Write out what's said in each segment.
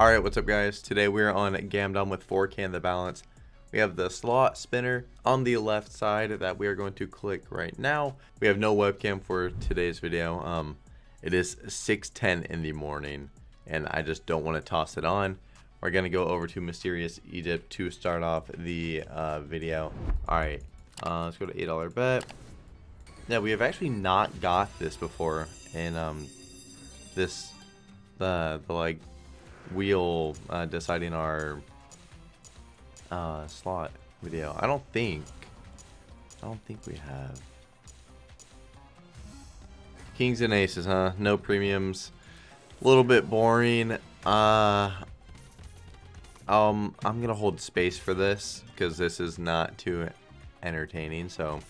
Alright, what's up guys? Today we're on Gamdom with 4K in the balance. We have the slot spinner on the left side that we are going to click right now. We have no webcam for today's video. Um, It is 6.10 in the morning and I just don't want to toss it on. We're going to go over to Mysterious Egypt to start off the uh, video. Alright, uh, let's go to $8 bet. Yeah, we have actually not got this before in um, this, the, the like wheel uh, deciding our uh, slot video. I don't think, I don't think we have. Kings and aces, huh? No premiums. A little bit boring. Uh, um, I'm gonna hold space for this because this is not too entertaining. So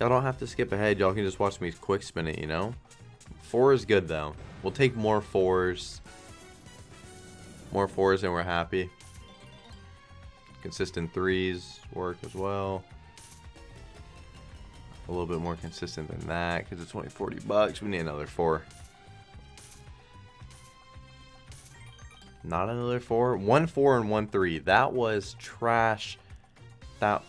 y'all don't have to skip ahead. Y'all can just watch me quick spin it. You know, four is good though. We'll take more fours. More fours and we're happy. Consistent threes work as well. A little bit more consistent than that because it's only 40 bucks. We need another four. Not another four. One four and one three. That was trash. That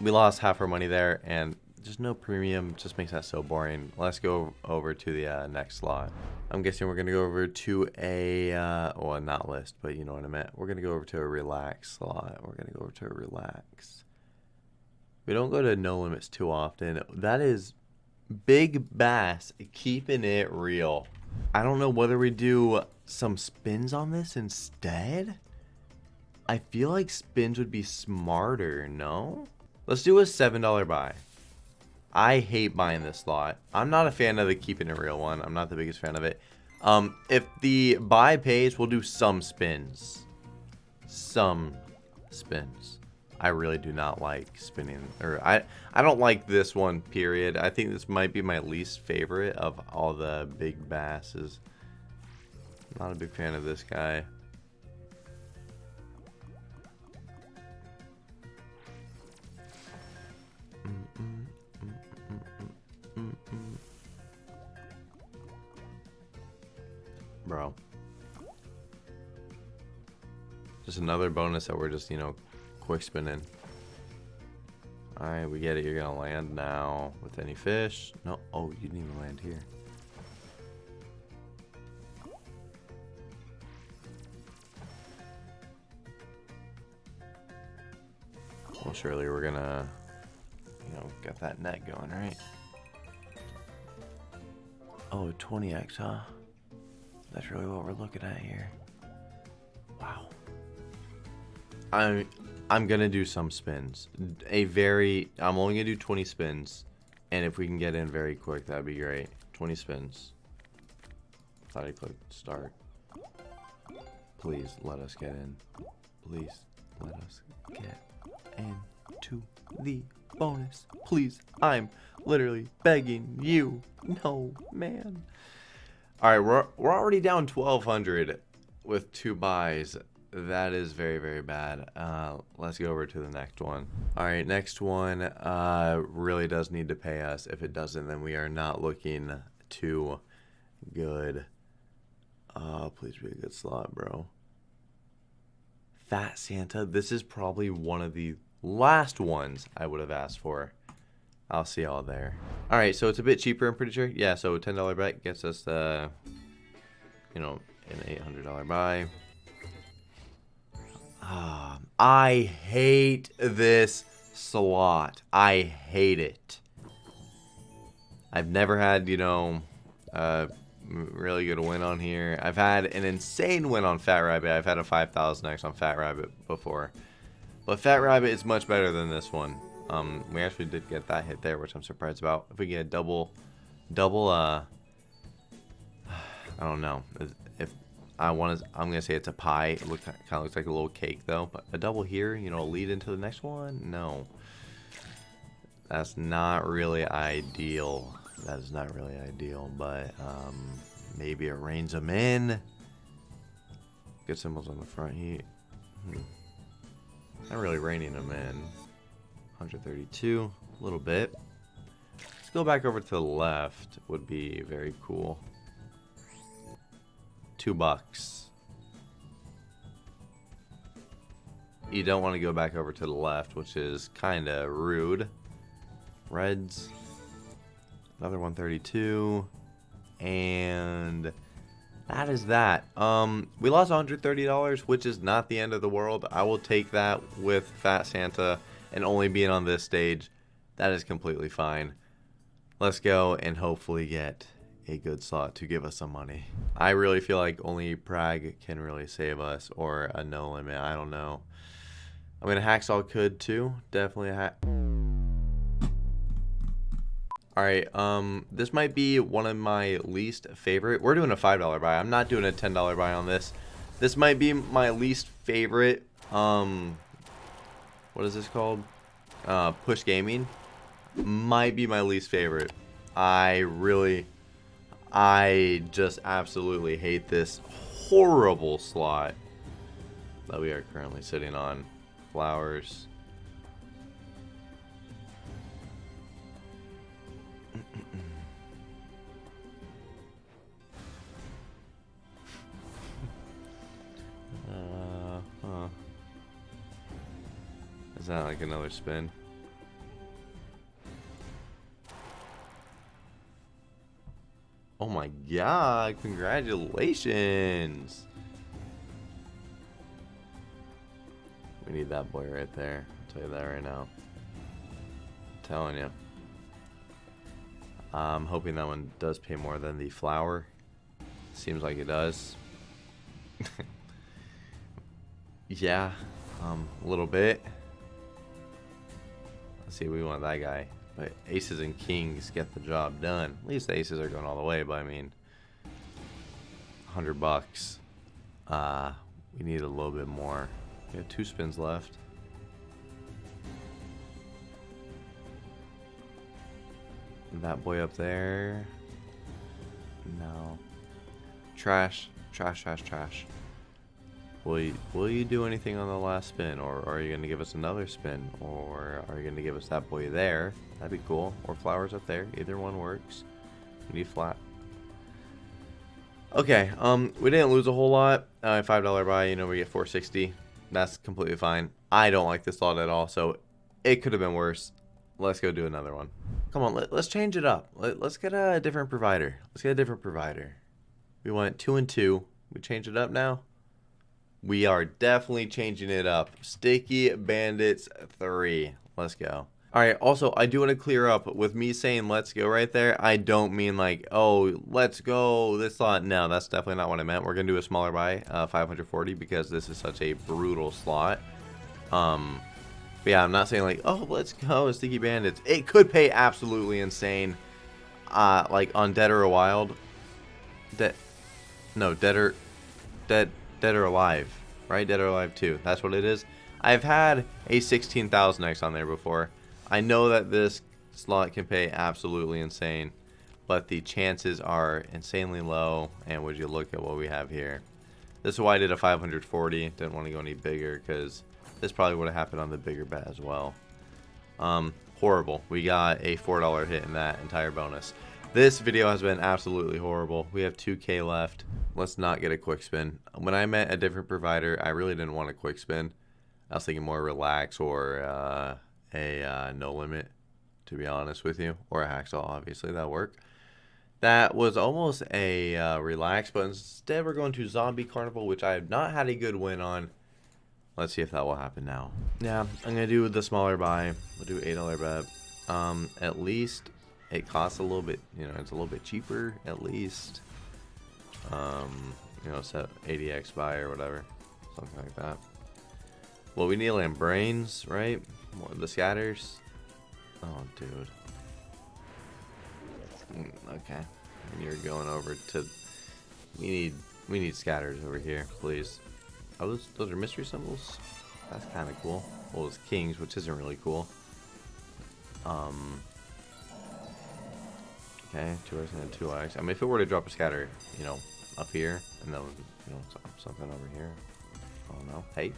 we lost half our money there and just no premium just makes that so boring. Let's go over to the uh, next slot. I'm guessing we're gonna go over to a uh, well not list, but you know what I meant. We're gonna go over to a relax slot. We're gonna go over to a relax. We don't go to no limits too often. That is big bass keeping it real. I don't know whether we do some spins on this instead. I feel like spins would be smarter, no? Let's do a $7 buy. I hate buying this slot. I'm not a fan of the keeping it real one. I'm not the biggest fan of it. Um, if the buy pays, we'll do some spins. Some spins. I really do not like spinning, or I, I don't like this one, period. I think this might be my least favorite of all the big basses. Not a big fan of this guy. Bro. Just another bonus that we're just, you know, quick spinning. Alright, we get it. You're to land now with any fish. No. Oh, you didn't even land here. Well, surely we're to, you know, get that net going, right? Oh, 20x, huh? That's really what we're looking at here. Wow. I'm I'm gonna do some spins. A very I'm only gonna do 20 spins, and if we can get in very quick, that'd be great. 20 spins. Thought I clicked start. Please let us get in. Please let us get in to the bonus. Please, I'm literally begging you. No, man. All right, we're, we're already down 1,200 with two buys. That is very, very bad. Uh, let's go over to the next one. All right, next one uh, really does need to pay us. If it doesn't, then we are not looking too good. Uh, please be a good slot, bro. Fat Santa. This is probably one of the last ones I would have asked for. I'll see y'all there. All right, so it's a bit cheaper, I'm pretty sure. Yeah, so $10 bet gets us the, you know, an $800 buy. Um, I hate this slot. I hate it. I've never had, you know, a really good win on here. I've had an insane win on Fat Rabbit. I've had a 5,000x on Fat Rabbit before. But Fat Rabbit is much better than this one. Um, we actually did get that hit there, which I'm surprised about. If we get a double, double, uh, I don't know. If I want to, I'm gonna say it's a pie. It look kind of looks like a little cake though. But a double here, you know, lead into the next one. No, that's not really ideal. That is not really ideal. But um, maybe it reins them in. Good symbols on the front here. Hmm. Not really reining them in. 132, a little bit. Let's go back over to the left would be very cool. Two bucks. you don't want to go back over to the left, which is kind of rude. Reds. Another 132. And that is that. Um, we lost $130, which is not the end of the world. I will take that with Fat Santa and only being on this stage. That is completely fine. Let's go and hopefully get a good slot to give us some money. I really feel like only Prague can really save us or a no limit. I don't know. I mean, a Hacksaw could too. Definitely a hack. Alright, um, this might be one of my least favorite. We're doing a $5 buy. I'm not doing a $10 buy on this. This might be my least favorite, um, what is this called? Uh, push gaming. Might be my least favorite. I really, I just absolutely hate this horrible slot that we are currently sitting on. Flowers. That like another spin? Oh my god, congratulations! We need that boy right there. I'll tell you that right now. I'm telling you. I'm hoping that one does pay more than the flower. Seems like it does. yeah, um, a little bit. Let's see, we want that guy. But aces and kings get the job done. At least the aces are going all the way, but I mean, 100 bucks. Uh, we need a little bit more. We have two spins left. That boy up there. No. Trash. Trash, trash, trash. Will you, will you do anything on the last spin? Or are you going to give us another spin? Or are you going to give us that boy there? That'd be cool. Or flowers up there. Either one works. We need flat. Okay, um, we didn't lose a whole lot. Uh, $5 buy, you know, we get 460 That's completely fine. I don't like this lot at all, so it could have been worse. Let's go do another one. Come on, let, us change it up. Let, let's get a different provider. Let's get a different provider. We went two and two. We change it up now? We are definitely changing it up. Sticky Bandits 3. Let's go. All right, also, I do want to clear up with me saying let's go right there. I don't mean like, oh, let's go this slot. No, that's definitely not what I meant. We're going to do a smaller buy, uh, 540, because this is such a brutal slot. Um, but yeah, I'm not saying like, oh, let's go, Sticky Bandits. It could pay absolutely insane. Uh, like on Dead or Wild. Dead, no, Dead or, Dead, Dead or Alive, right? Dead or Alive 2. That's what it is. I've had a 16,000X on there before. I know that this slot can pay absolutely insane, but the chances are insanely low. And would you look at what we have here? This is why I did a 540. Didn't want to go any bigger because this probably would have happened on the bigger bet as well. Um, horrible. We got a $4 hit in that entire bonus. This video has been absolutely horrible. We have 2k left. Let's not get a quick spin. When I met a different provider, I really didn't want a quick spin. I was thinking more relax or uh, a uh, no limit, to be honest with you, or a hacksaw, obviously, that work. That was almost a uh, relax, but instead we're going to Zombie Carnival, which I have not had a good win on. Let's see if that will happen now. Yeah, I'm going to do the smaller buy. We'll do $8 bet. Um, at least it costs a little bit, you know, it's a little bit cheaper, at least. Um, you know, set 80x buy or whatever. Something like that. Well, we need land brains, right? More the scatters. Oh, dude. Mm, okay. You're going over to. We need we need scatters over here, please. Oh, those those are mystery symbols. That's kind of cool. Well, it's kings, which isn't really cool. Um. Okay, two X and two X. I mean, if it were to drop a scatter, you know, up here, and then you know something over here. Oh no! Hey.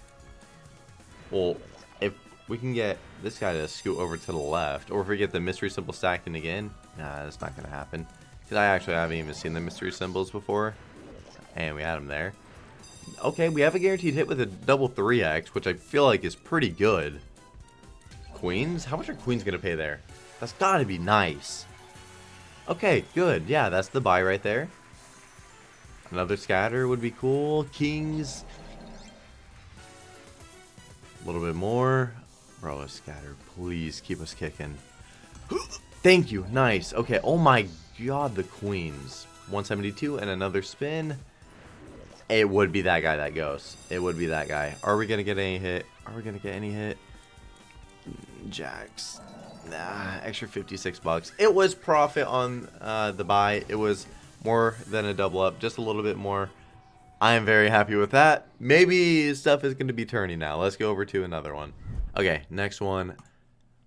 Well, if we can get this guy to scoot over to the left, or if we get the mystery symbol stacking again, nah, that's not going to happen. Because I actually haven't even seen the mystery symbols before, and we had them there. Okay, we have a guaranteed hit with a double 3x, which I feel like is pretty good. Queens? How much are queens going to pay there? That's got to be nice. Okay, good. Yeah, that's the buy right there. Another scatter would be cool. Kings. A little bit more. Bro, a scatter. Please keep us kicking. Thank you. Nice. Okay. Oh my god, the queens. 172 and another spin. It would be that guy that goes. It would be that guy. Are we going to get any hit? Are we going to get any hit? Jacks. Extra 56 bucks. It was profit on uh, the buy. It was more than a double up, just a little bit more. I am very happy with that. Maybe stuff is going to be turning now. Let's go over to another one. Okay, next one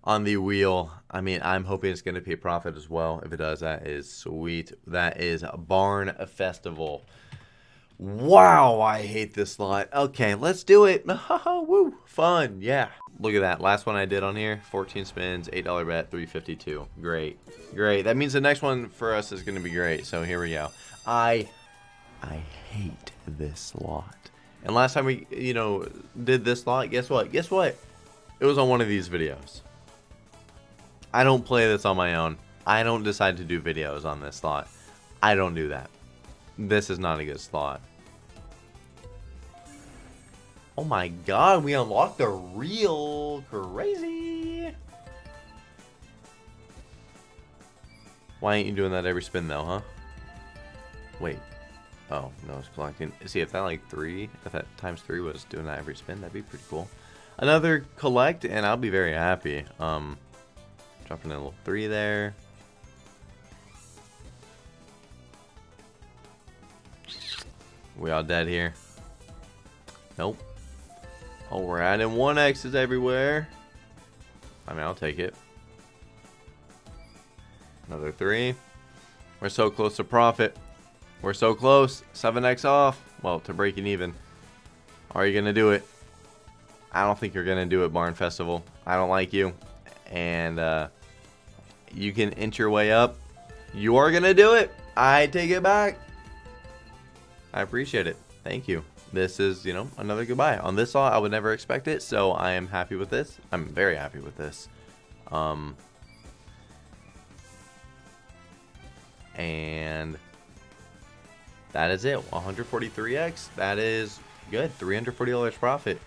on the wheel. I mean, I'm hoping it's going to pay profit as well. If it does, that is sweet. That is Barn Festival. Wow, I hate this slot. Okay, let's do it. Woo, fun, yeah. Look at that. Last one I did on here, 14 spins, $8 bet, 352. Great. Great. That means the next one for us is going to be great. So here we go. I I hate this slot. And last time we, you know, did this slot, guess what? Guess what? It was on one of these videos. I don't play this on my own. I don't decide to do videos on this slot. I don't do that. This is not a good slot. Oh my god, we unlocked a real crazy. Why ain't you doing that every spin though, huh? Wait. Oh, no, it's collecting. See, if that like three, if that times three was doing that every spin, that'd be pretty cool. Another collect, and I'll be very happy. Um, dropping in a little three there. We all dead here? Nope. Oh, we're adding one X's everywhere. I mean, I'll take it. Another three. We're so close to profit. We're so close. 7x off. Well, to breaking even. Are you going to do it? I don't think you're going to do it, Barn Festival. I don't like you. And uh, you can inch your way up. You are going to do it. I take it back. I appreciate it. Thank you. This is, you know, another goodbye. On this saw, I would never expect it, so I am happy with this. I'm very happy with this. Um, and that is it. 143x. That is good. $340 profit.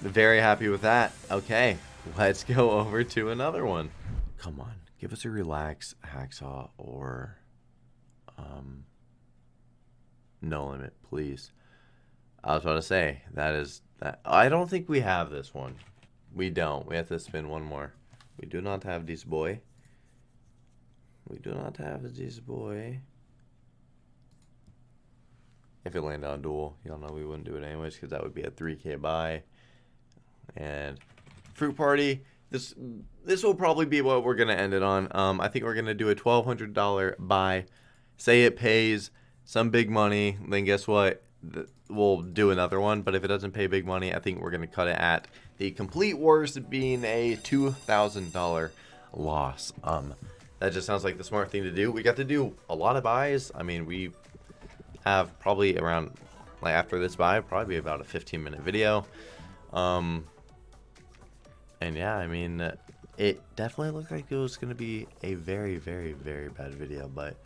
Very happy with that. Okay, let's go over to another one. Come on, give us a relax hacksaw or um, no limit, please. I was about to say that is that. I don't think we have this one. We don't. We have to spin one more. We do not have this boy. We do not have this boy. If it landed on dual, y'all know we wouldn't do it anyways because that would be a 3k buy. And fruit party. This this will probably be what we're gonna end it on. Um, I think we're gonna do a twelve hundred dollar buy. Say it pays some big money, then guess what? We'll do another one. But if it doesn't pay big money, I think we're gonna cut it at the complete worst being a two thousand dollar loss. Um, that just sounds like the smart thing to do. We got to do a lot of buys. I mean, we have probably around like after this buy, probably about a 15 minute video. Um, and yeah, I mean, it definitely looked like it was going to be a very, very, very bad video, but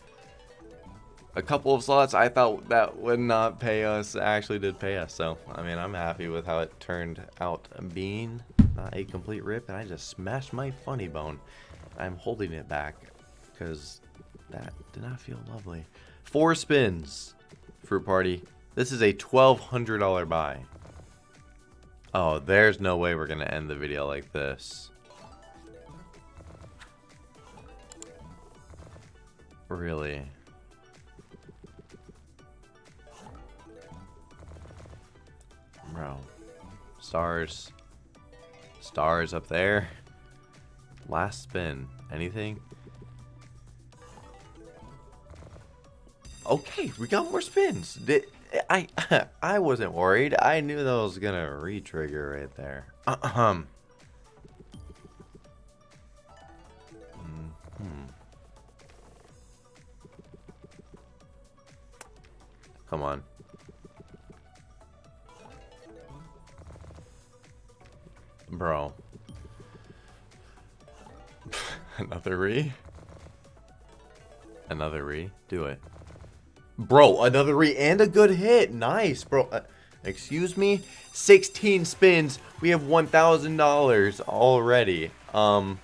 a couple of slots I thought that would not pay us actually did pay us. So, I mean, I'm happy with how it turned out being not a complete rip. And I just smashed my funny bone. I'm holding it back because that did not feel lovely. Four spins, Fruit Party. This is a $1,200 buy. Oh, there's no way we're going to end the video like this. Really? Bro. Stars. Stars up there. Last spin. Anything? Okay, we got more spins. Did, I I wasn't worried. I knew that was gonna re-trigger right there. Um. Hmm. Come on. Bro. Another re? Another re? Do it. Bro, another re and a good hit. Nice, bro. Uh, excuse me? 16 spins. We have $1,000 already. Um.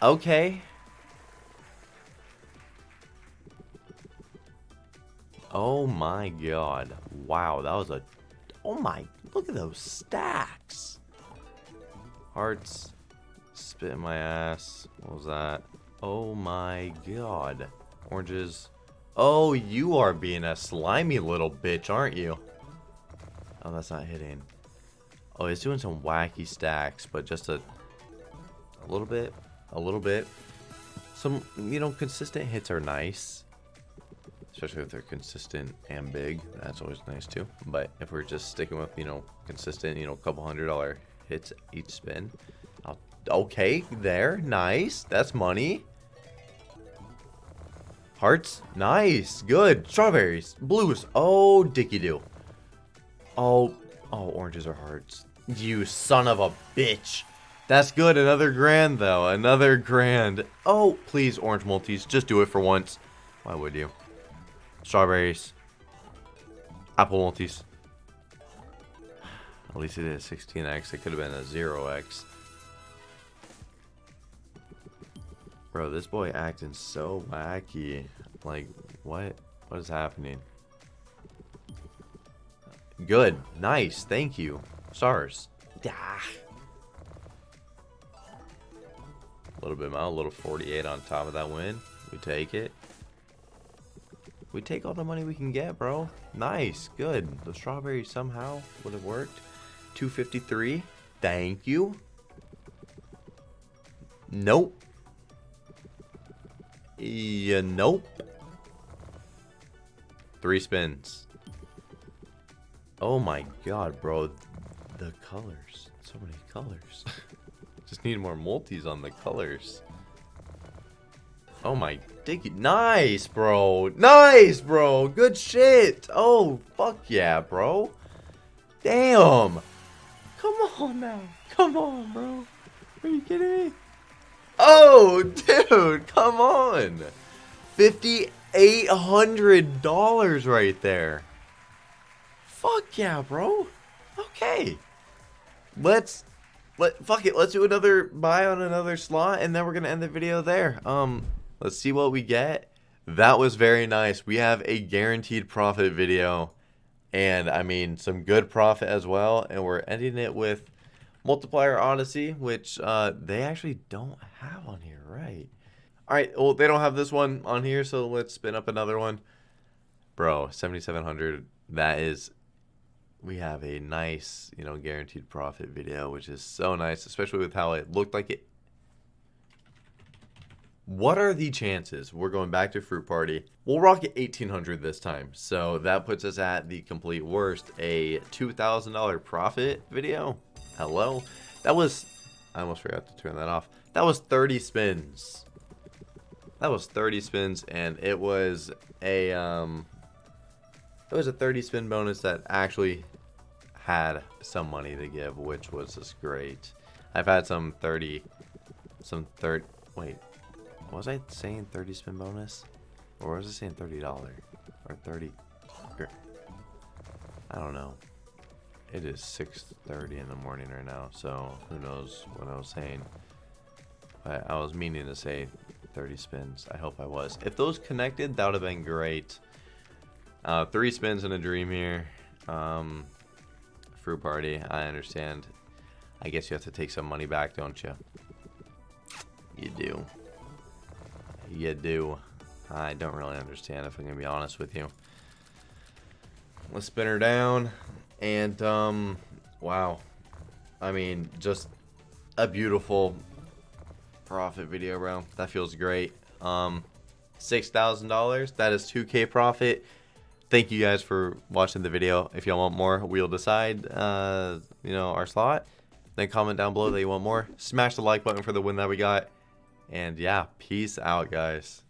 Okay. Oh my god. Wow, that was a... Oh my... Look at those stacks. Hearts. Spit in my ass. What was that? Oh my god. Oranges. Oh, you are being a slimy little bitch, aren't you? Oh, that's not hitting. Oh, he's doing some wacky stacks, but just a, a little bit, a little bit. Some, you know, consistent hits are nice. Especially if they're consistent and big. That's always nice too. But if we're just sticking with, you know, consistent, you know, a couple hundred dollar hits each spin. I'll, okay, there. Nice. That's money. Hearts. Nice. Good. Strawberries. Blues. Oh, dicky do. Oh, oh, oranges are hearts. You son of a bitch. That's good. Another grand, though. Another grand. Oh, please, orange multis. Just do it for once. Why would you? Strawberries. Apple multis. At least it is 16x. It could have been a 0x. Bro, this boy acting so wacky. Like, what? What is happening? Good. Nice. Thank you. Stars. Ah. A little bit more. A little 48 on top of that win. We take it. We take all the money we can get, bro. Nice. Good. The strawberry somehow would have worked. 253. Thank you. Nope. Yeah, nope. Three spins. Oh my god, bro. The colors. So many colors. Just need more multis on the colors. Oh my dicky. Nice, bro. Nice, bro. Good shit. Oh, fuck yeah, bro. Damn. Come on now. Come on, bro. Are you kidding me? Oh, dude, come on. $5,800 right there. Fuck yeah, bro. Okay. Let's let fuck it. Let's do another buy on another slot and then we're to end the video there. Um let's see what we get. That was very nice. We have a guaranteed profit video and I mean some good profit as well and we're ending it with Multiplier Odyssey, which uh, they actually don't have on here, right? All right, well, they don't have this one on here, so let's spin up another one. Bro, 7,700, that is, we have a nice, you know, guaranteed profit video, which is so nice, especially with how it looked like it. What are the chances we're going back to Fruit Party? We'll rock it 1800 this time. So that puts us at the complete worst, a $2,000 profit video. Hello? That was... I almost forgot to turn that off. That was 30 spins. That was 30 spins, and it was a, um... It was a 30 spin bonus that actually had some money to give, which was just great. I've had some 30... Some 30... Wait. Was I saying 30 spin bonus? Or was I saying $30? Or 30... I don't know. It is 6.30 in the morning right now, so who knows what I was saying. But I was meaning to say 30 spins. I hope I was. If those connected, that would have been great. Uh, three spins in a dream here. Um, fruit party, I understand. I guess you have to take some money back, don't you? You do. You do. I don't really understand if I'm going to be honest with you. Let's spin her down. And, um, wow. I mean, just a beautiful profit video, bro. That feels great. Um, $6,000. That is 2K profit. Thank you guys for watching the video. If y'all want more, we'll decide, uh, you know, our slot. Then comment down below that you want more. Smash the like button for the win that we got. And yeah, peace out, guys.